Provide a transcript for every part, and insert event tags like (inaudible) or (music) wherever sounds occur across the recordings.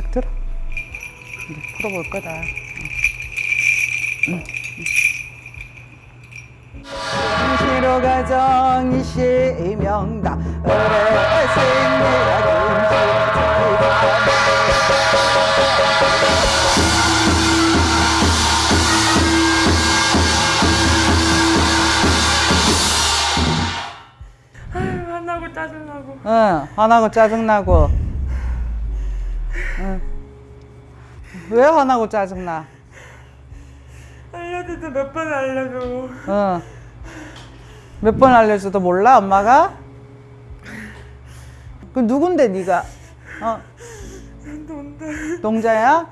딱 들어. 이제 풀어볼 거다. 시로 가정 이시명다 생리라 아유 화나고 짜증나고 응, 화나고 짜증나고. 응. 왜 화나고 짜증나? 알려줘도 몇 번 알려줘 응. 몇 번 알려줘도 몰라, 엄마가? 그 누군데, 네가? 어, 돈다 동자야?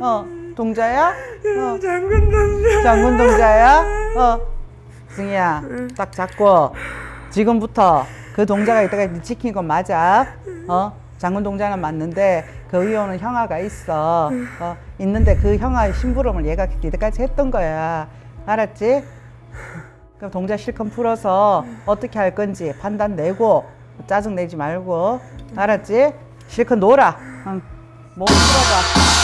어, 동자야? 어, 장군 남자 장군 동자야? 어, 승희야, 딱 잡고 지금부터 그 동자가 이따가 지킨 건 맞아. 어, 장군 동자는 맞는데 그 위에 오는 형아가 있어. 어, 있는데 그 형아의 심부름을 얘가 이때까지 했던 거야. 알았지? 그럼 동자 실컷 풀어서 어떻게 할 건지 판단 내고 짜증 내지 말고 알았지? 실컷 놀아. 응. 몸 풀어봐.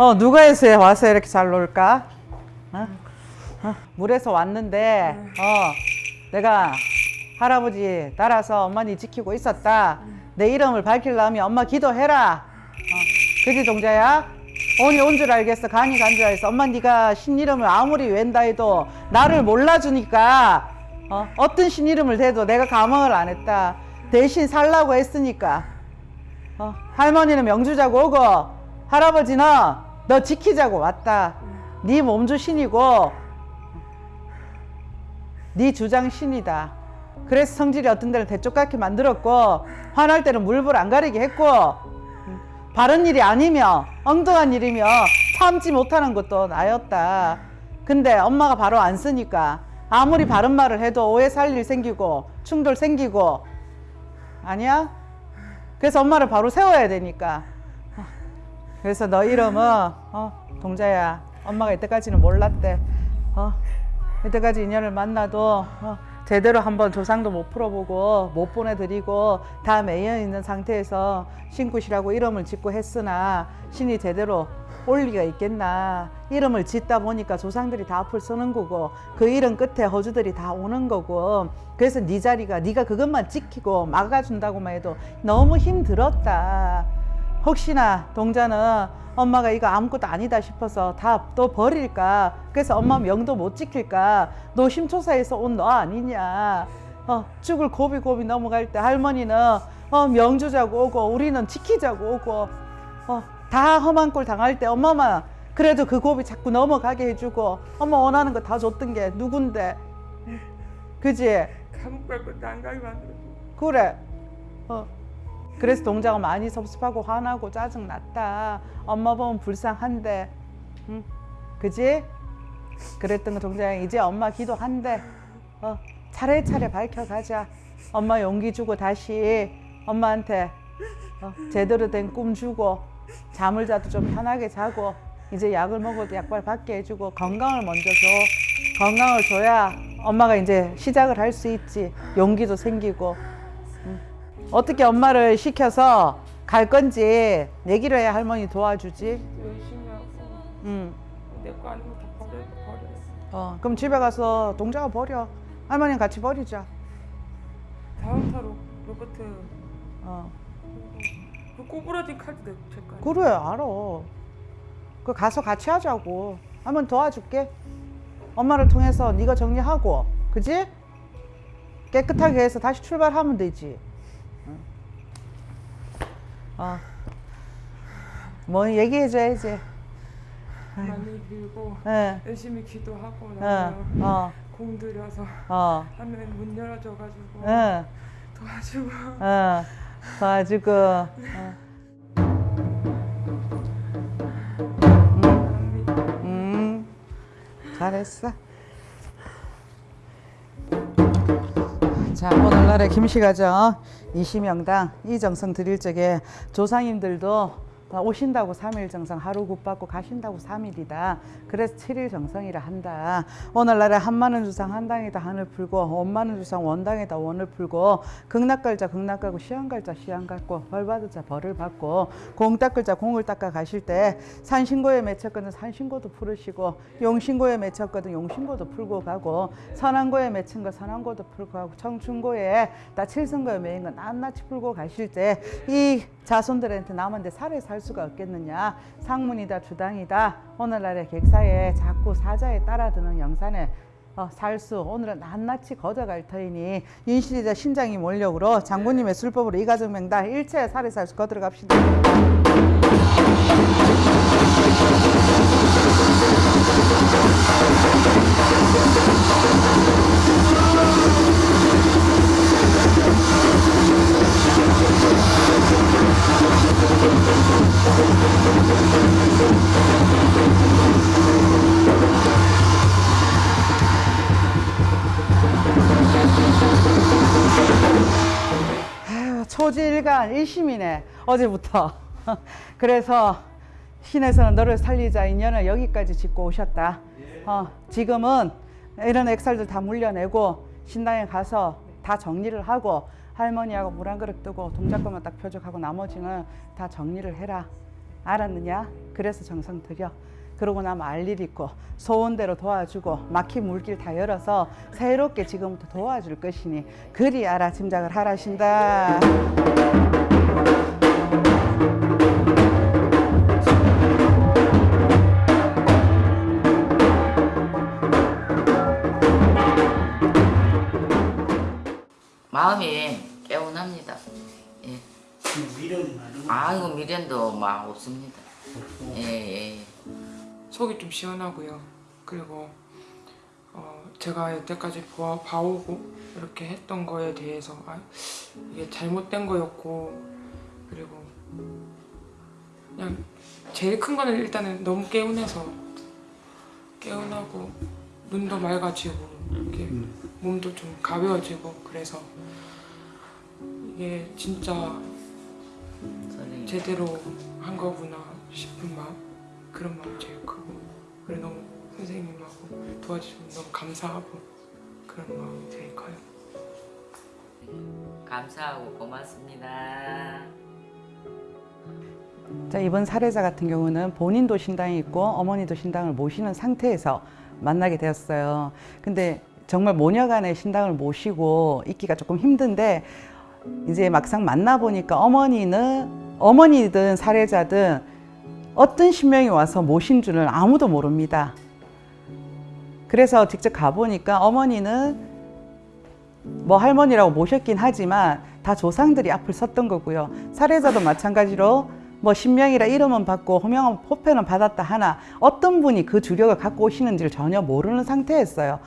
어 누가 해서 와서 이렇게 잘 놀까? 어? 어, 물에서 왔는데 어 내가 할아버지 따라서 어머니 지키고 있었다. 내 이름을 밝히려면 엄마 기도해라. 어, 그지 동자야? 온이 온줄 알겠어. 간이 간 줄 알겠어. 엄마 네가 신 이름을 아무리 웬다 해도 나를 몰라주니까 어, 어떤 신 이름을 대도 내가 감흥을 안 했다. 대신 살라고 했으니까 어, 할머니는 명주자고 오고 할아버지는 너 지키자고 왔다. 네 몸주 신이고 네 주장 신이다. 그래서 성질이 어떤 데는 대쪽같게 만들었고 화날 때는 물불 안 가리게 했고 음, 바른 일이 아니며 엉뚱한 일이며 참지 못하는 것도 나였다. 근데 엄마가 바로 안 쓰니까 아무리 바른 말을 해도 오해 살 일 생기고 충돌 생기고 아니야? 그래서 엄마를 바로 세워야 되니까. 어, 그래서 너 이름은 어, 동자야. 엄마가 이때까지는 몰랐대. 어, 이때까지 인연을 만나도 어, 제대로 한번 조상도 못 풀어보고 못 보내드리고 다 매여 있는 상태에서 신굿이라고 이름을 짓고 했으나 신이 제대로 올 리가 있겠나 이름을 짓다 보니까 조상들이 다 앞을 서는 거고 그 이름 끝에 허주들이 다 오는 거고 그래서 네 자리가 네가 그것만 지키고 막아준다고만 해도 너무 힘들었다 혹시나 동자는 엄마가 이거 아무것도 아니다 싶어서 다 또 버릴까? 그래서 엄마 명도 못 지킬까? 너 심초사에서 온 너 아니냐? 어, 죽을 고비고비 넘어갈 때 할머니는 어, 명주자고 오고 우리는 지키자고 오고 어, 다 험한 꼴 당할 때 엄마만 그래도 그 고비 자꾸 넘어가게 해주고 엄마 원하는 거 다 줬던 게 누군데? 그지? 감옥 갈 것도 안 가게 만들어 그래. 어. 그래서 동자가 많이 섭섭하고 화나고 짜증 났다. 엄마 보면 불쌍한데, 응? 그지? 그랬던 거 동자가 이제 엄마 기도한대. 어, 차례차례 밝혀가자. 엄마 용기 주고 다시 엄마한테 어, 제대로 된 꿈 주고 잠을 자도 좀 편하게 자고 이제 약을 먹어도 약발 받게 해주고 건강을 먼저 줘. 건강을 줘야 엄마가 이제 시작을 할 수 있지. 용기도 생기고. 응. 어떻게 엄마를 시켜서 갈 건지 얘기를 해야 할머니 도와주지. 열심히 하고 응. 내거 아니고 다 버려 버려 어, 그럼 집에 가서 동자가 버려. 할머니랑 같이 버리자. 다음 타로 로버트 어. 그 꼬부라진 카드 거. 그래, 알아. 그 가서 같이 하자고. 할머니 도와줄게. 엄마를 통해서 네가 정리하고, 그지? 깨끗하게 해서 다시 출발하면 되지. 응. 어. 뭐 얘기해줘야지. 많이 빌고 예. 열심히 기도하고 어, 나면 어, 공들여서 어, 하면 문 열어줘가지고 예, 도와주고 어, 도와주고, 어. 합니다. 음, 잘했어. 자, 오늘날의 김씨가정 이시명당 이정성 드릴 적에 조상님들도 어, 오신다고 3일 정성 하루 굿 받고 가신다고 3일이다. 그래서 7일 정성이라 한다. 오늘날에 한만원 주상 한당에다 한을 풀고 원만원 주상 원당에다 원을 풀고 극락갈 자 극락가고 시한갈 자 시한 갖고 벌 받을 자 벌을 받고 공 닦을 자 공을 닦아 가실 때 산신고에 맺혔거든 산신고도 풀으시고 용신고에 맺혔거든 용신고도 풀고 가고 선한고에 맺힌 거 선한고도 풀고 가고 청춘고에 다 칠성고에 매인 거 낱낱이 풀고 가실 때 이 자손들한테 남한테 살에 살 수가 없겠느냐. 상문이다 주당이다. 오늘날의 객사에 자꾸 사자에 따라드는 영산에 어, 살수. 오늘은 낱낱이 걷어갈 터이니 인신이자 신장이 몰력으로 장군님의 술법으로 이가정명다. 일체 살에 살수 거들어 갑시다. 아유, 초지일간 일심이네 어제부터. (laughs) 그래서 신에서는 너를 살리자 인연을 여기까지 짓고 오셨다. 어, 지금은 이런 액살들 다 물려내고 신당에 가서 다 정리를 하고 할머니하고 물 한 그릇 뜨고 동작것만 딱 표적하고 나머지는 다 정리를 해라. 알았느냐? 그래서 정성 들여 그러고 나면 알일 있고 소원대로 도와주고 막힌 물길 다 열어서 새롭게 지금부터 도와줄 것이니 그리 알아 짐작을 하라신다. 마음이 개운합니다. 예. 미련이 많은 아이고 미련도 막 없습니다. 예, 예. 예. 속이 좀 시원하고요. 그리고 어, 제가 여태까지 보아, 봐오고 이렇게 했던 거에 대해서 아, 이게 잘못된 거였고 그리고 그냥 제일 큰 거는 일단은 너무 개운해서 개운하고 눈도 맑아지고 이렇게 몸도 좀 가벼워지고 그래서 이게 진짜. 제대로 한 거구나 싶은 마음 그런 마음 제일 크고 그래 너무 선생님하고 도와주셔서 너무 감사하고 그런 마음이 제일 커요 감사하고 고맙습니다. 자, 이번 사례자 같은 경우는 본인도 신당이 있고 어머니도 신당을 모시는 상태에서 만나게 되었어요. 근데 정말 모녀간의 신당을 모시고 있기가 조금 힘든데 이제 막상 만나보니까 어머니는 어머니든 사례자든 어떤 신명이 와서 모신 줄은 아무도 모릅니다. 그래서 직접 가보니까 어머니는 뭐 할머니라고 모셨긴 하지만 다 조상들이 앞을 섰던 거고요. 사례자도 마찬가지로 뭐 신명이라 이름은 받고 호명은 포편은 받았다 하나 어떤 분이 그 주력을 갖고 오시는지를 전혀 모르는 상태였어요.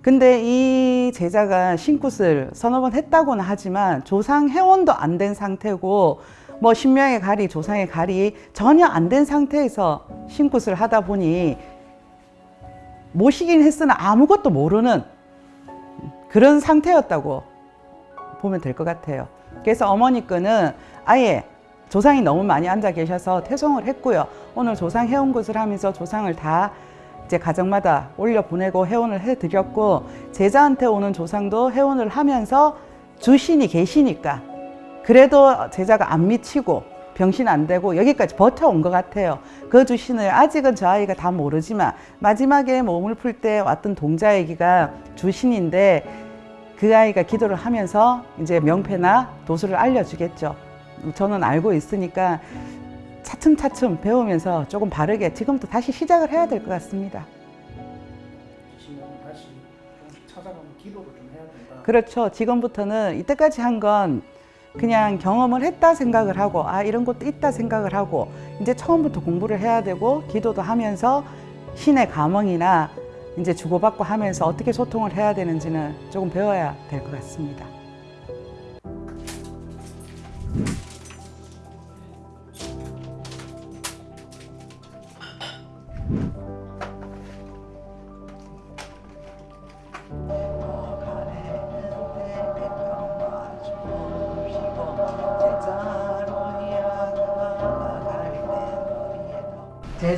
근데 이 제자가 신굿을 서너 번 했다고는 하지만 조상 회원도 안 된 상태고 뭐 신명의 가리, 조상의 가리 전혀 안 된 상태에서 신굿을 하다 보니 모시긴 했으나 아무것도 모르는 그런 상태였다고 보면 될 것 같아요. 그래서 어머니 거는 아예 조상이 너무 많이 앉아 계셔서 퇴송을 했고요. 오늘 조상 회원 것을 하면서 조상을 다 이제 가정마다 올려 보내고 회원을 해드렸고 제자한테 오는 조상도 회원을 하면서 주신이 계시니까 그래도 제자가 안 미치고 병신 안 되고 여기까지 버텨온 것 같아요. 그 주신을 아직은 저 아이가 다 모르지만 마지막에 몸을 풀 때 왔던 동자 얘기가 주신인데 그 아이가 기도를 하면서 이제 명패나 도수를 알려주겠죠. 저는 알고 있으니까 차츰차츰 배우면서 조금 바르게 지금부터 다시 시작을 해야 될 것 같습니다. 그렇죠. 지금부터는 이때까지 한 건 그냥 경험을 했다 생각을 하고 아 이런 것도 있다 생각을 하고 이제 처음부터 공부를 해야 되고 기도도 하면서 신의 감흥이나 이제 주고받고 하면서 어떻게 소통을 해야 되는지는 조금 배워야 될 것 같습니다.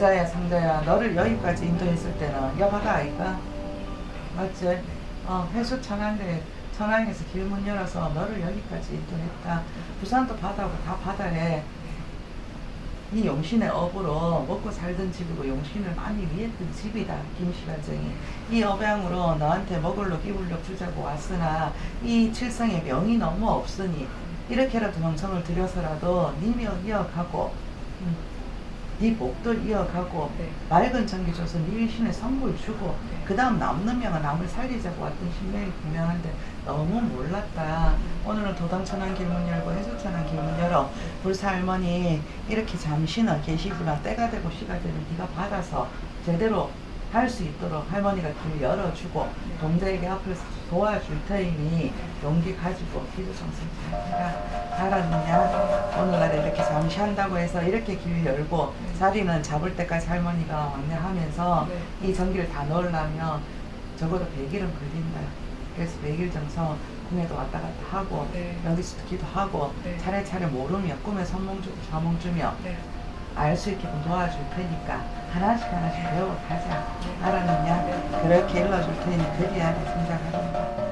제자야 상자야 너를 여기까지 인도했을 때는 여바다 아이가. 맞지? 어 해수 천안대 천안에서 길문 열어서 너를 여기까지 인도했다. 부산도 바다고 다 바다에 이 용신의 업으로 먹고 살던 집이고 용신을 많이 위했던 집이다 김씨가정이. 이 업양으로 너한테 먹을로 끼불로 주자고 왔으나 이 칠성에 명이 너무 없으니 이렇게라도 명성을 들여서라도 님이 이어가고. 음, 네 목도 이어가고 네. 맑은 전기 줘서 네 신의 선물 주고 그 다음 남는 명은 남을 살리자고 왔던 신명이 분명한데 너무 몰랐다. 오늘은 도당천안 길문 열고 해수천안 길문 열어. 불사 할머니 이렇게 잠시는 계시구나. 때가 되고 시가 되면 네가 받아서 제대로 할 수 있도록 할머니가 길 열어주고 동자에게 앞에서 도와줄 테니 용기 가지고 기도성승 잘 해라 알았느냐 오늘날 이렇게 잠시 한다고 해서 이렇게 길 열고 자리는 잡을 때까지 할머니가 안내하면서 네. 이 전기를 다 넣으려면 적어도 100일은 걸린다 그래서 100일 정서 꿈에도 왔다 갔다 하고 네. 여기서도 기도하고 네. 차례차례 모르며 꿈에 선몽 주고 자몽 주며 네. 알 수 있게끔 도와줄 테니까 하나씩 하나씩 배워가자 네. 알았느냐 그렇게 일러줄 테니 그리하게 생각하란다